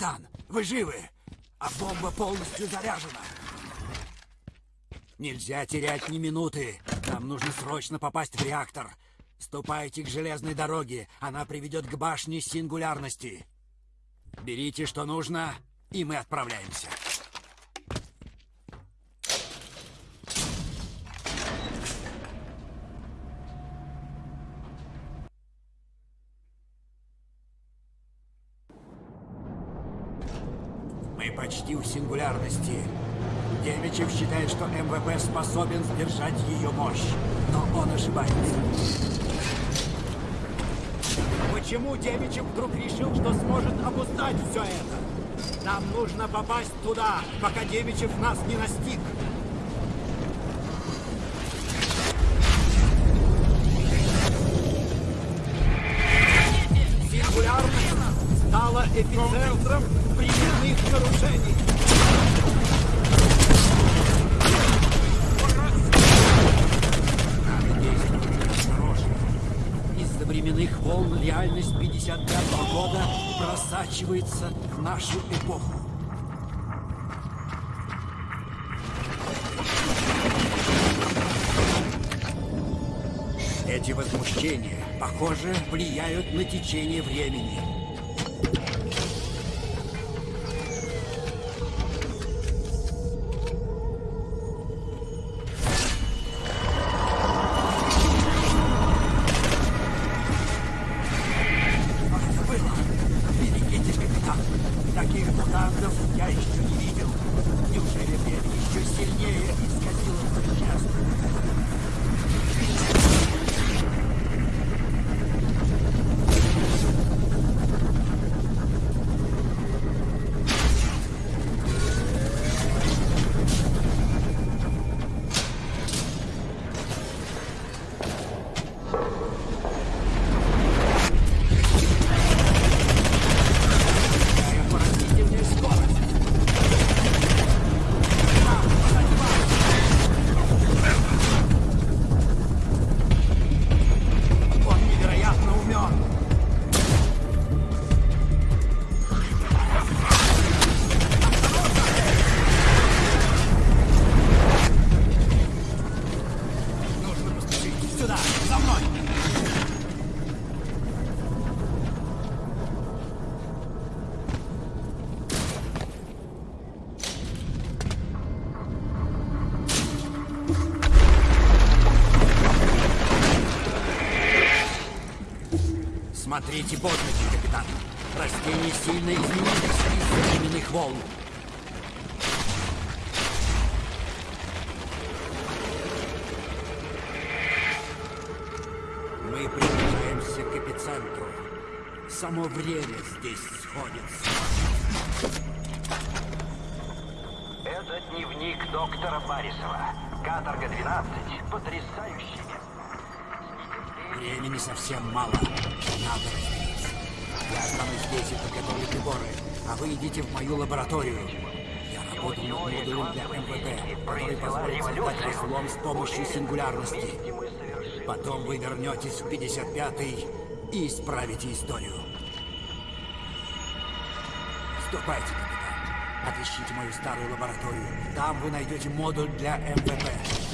Капитан, вы живы, а бомба полностью заряжена. Нельзя терять ни минуты. Нам нужно срочно попасть в реактор. Ступайте к железной дороге. Она приведет к башне сингулярности. Берите, что нужно, и мы отправляемся. Мы почти у сингулярности. Демичев считает, что МВП способен сдержать ее мощь. Но он ошибается. Почему Демичев вдруг решил, что сможет обуздать все это? Нам нужно попасть туда, пока Демичев нас не настиг. Сингулярность стала эпицентром временных нарушений. Временных волн реальность 55 года просачивается в нашу эпоху. Эти возмущения, похоже, влияют на течение времени. Смотрите под ноги, капитан. Растения сильно изменились из-за временных волн. Мы приближаемся к эпицентру. Само время здесь сходится. Это дневник доктора Барисова. Каторга 12. Потрясающий. Времени совсем мало. Надо разделиться. Я останусь здесь и подготовлю приборы, а вы идите в мою лабораторию. Я работаю над модулем для МВП, который позволит создать разлом с помощью сингулярности. Потом вы вернетесь в 55-й и исправите историю. Ступайте, капитан. Отыщите мою старую лабораторию. Там вы найдете модуль для МВП.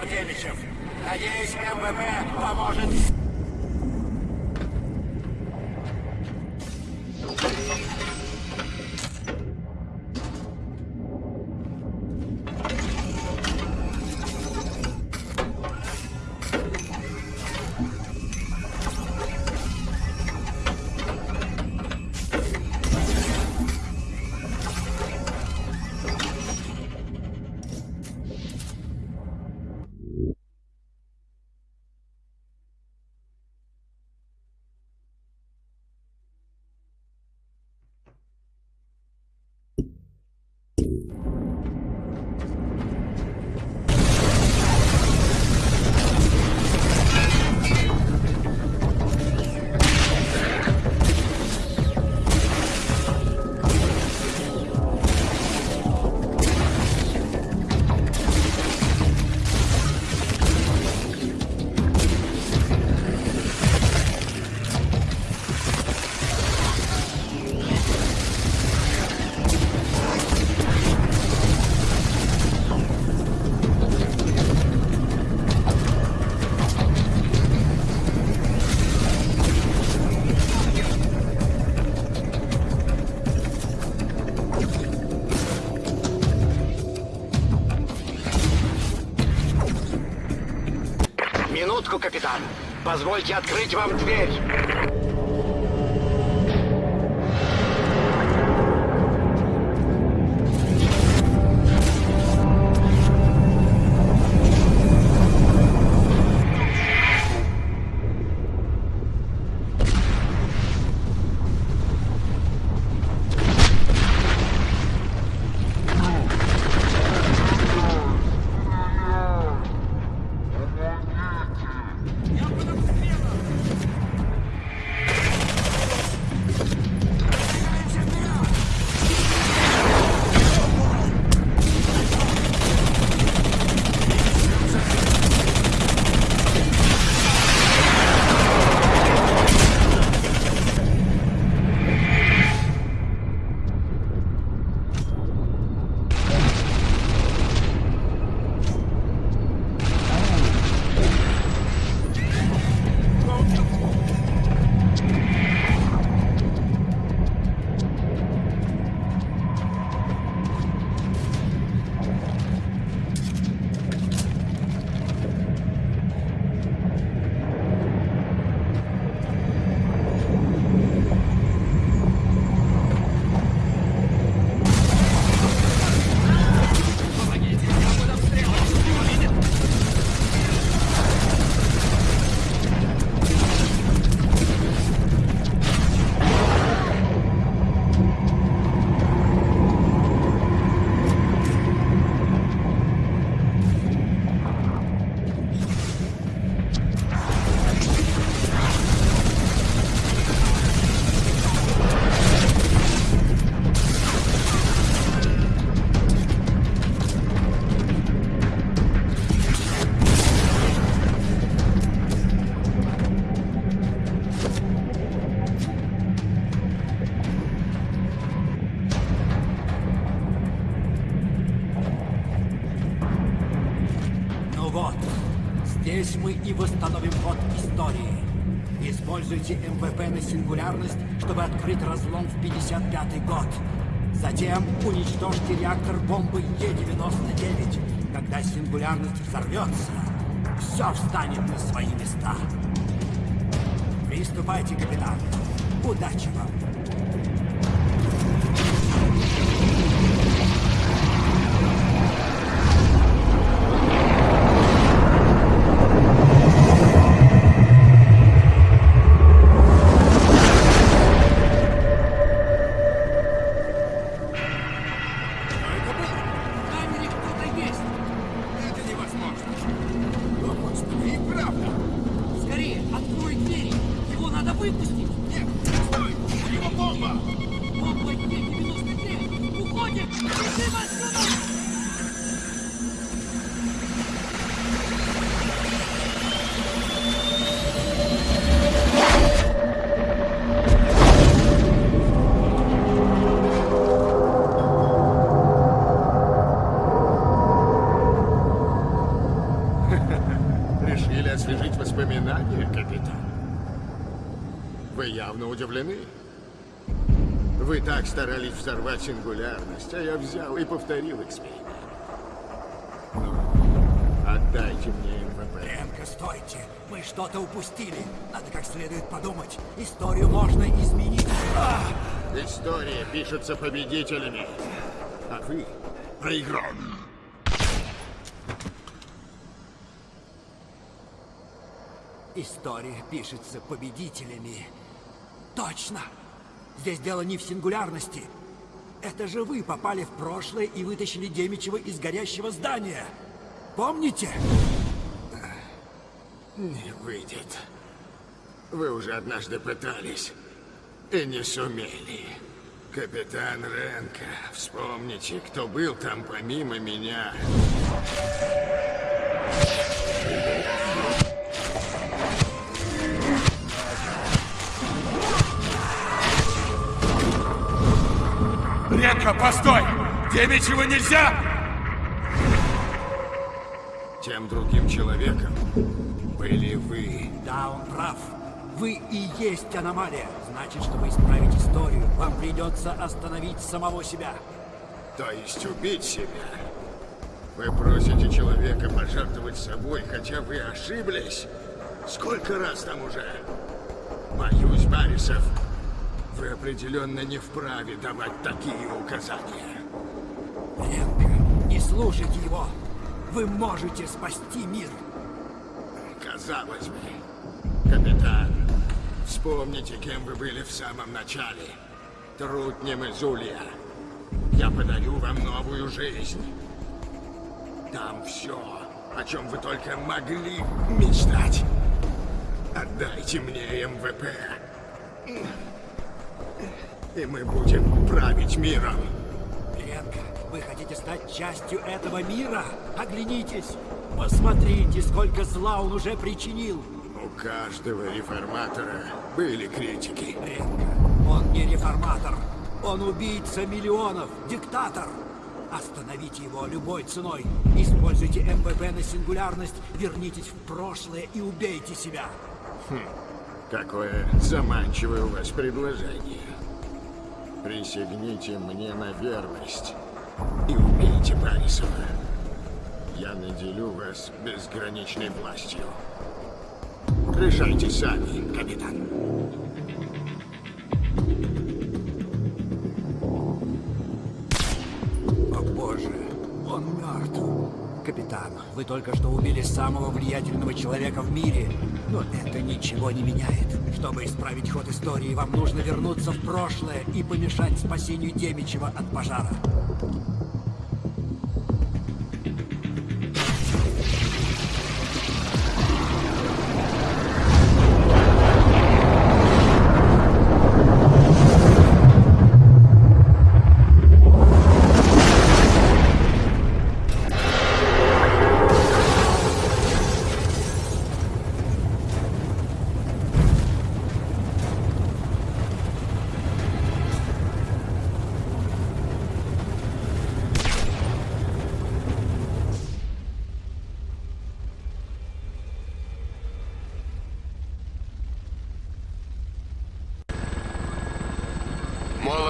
Артемичев. Надеюсь, МВП поможет... минутку, капитан. Позвольте открыть вам дверь. Здесь мы и восстановим ход истории. Используйте МВП на сингулярность, чтобы открыть разлом в 55 год. Затем уничтожьте реактор бомбы Е-99. Когда сингулярность взорвется, все встанет на свои места. Приступайте, капитан. Удачи вам. Явно удивлены. Вы так старались взорвать сингулярность, а я взял и повторил эксперимент. Ну, отдайте мне МВП. Ленка, стойте. Мы что-то упустили. Надо как следует подумать. Историю можно изменить. История пишется победителями, а вы проиграли. История пишется победителями. Точно! Здесь дело не в сингулярности. Это же вы попали в прошлое и вытащили Демичева из горящего здания. Помните? Не выйдет. Вы уже однажды пытались и не сумели. Капитан Ренко, вспомните, кто был там помимо меня. Ренка, постой! Демичева нельзя! Тем другим человеком были вы. Да, он прав. Вы и есть аномалия. Значит, чтобы исправить историю, вам придется остановить самого себя. То есть убить себя. Вы просите человека пожертвовать собой, хотя вы ошиблись. Сколько раз там уже? Боюсь, Барисов, вы определенно не вправе давать такие указания. Ленка, не слушайте его. Вы можете спасти мир. Казалось бы. Капитан, вспомните, кем вы были в самом начале. Трутнем из Улья. Я подарю вам новую жизнь. Там все, о чем вы только могли мечтать. Отдайте мне МВП. И мы будем править миром. Ленка, вы хотите стать частью этого мира? Оглянитесь. Посмотрите, сколько зла он уже причинил. У каждого реформатора были критики. Ленка, он не реформатор. Он убийца миллионов, диктатор. Остановите его любой ценой. Используйте МВП на сингулярность, вернитесь в прошлое и убейте себя. Какое заманчивое у вас предложение. Присягните мне на верность и убейте Барисова. Я наделю вас безграничной властью. Решайте сами, капитан. Капитан, вы только что убили самого влиятельного человека в мире. Но это ничего не меняет. Чтобы исправить ход истории, вам нужно вернуться в прошлое и помешать спасению Демичева от пожара.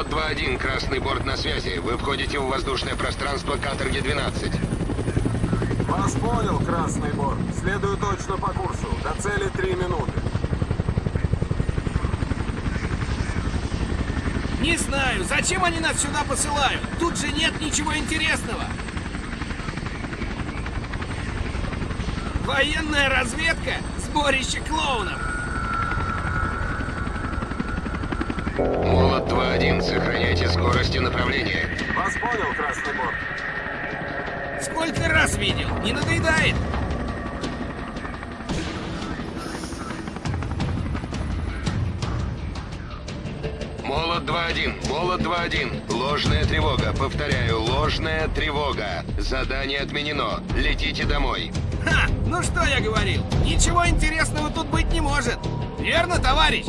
Молот 2-1, красный борт на связи. Вы входите в воздушное пространство Каторги-12. Вас понял, Красный Борт. Следую точно по курсу. До цели три минуты. Не знаю, зачем они нас сюда посылают? Тут же нет ничего интересного. Военная разведка? Сборище клоунов. Молот 2-1, сохраняйте скорость и направление. Вас понял, Красный Борт. Сколько раз видел? Не надоедает? Молот 2-1, молот 2-1. Ложная тревога, повторяю, ложная тревога. Задание отменено. Летите домой. Ха! Ну что я говорил? Ничего интересного тут быть не может. Верно, товарищ?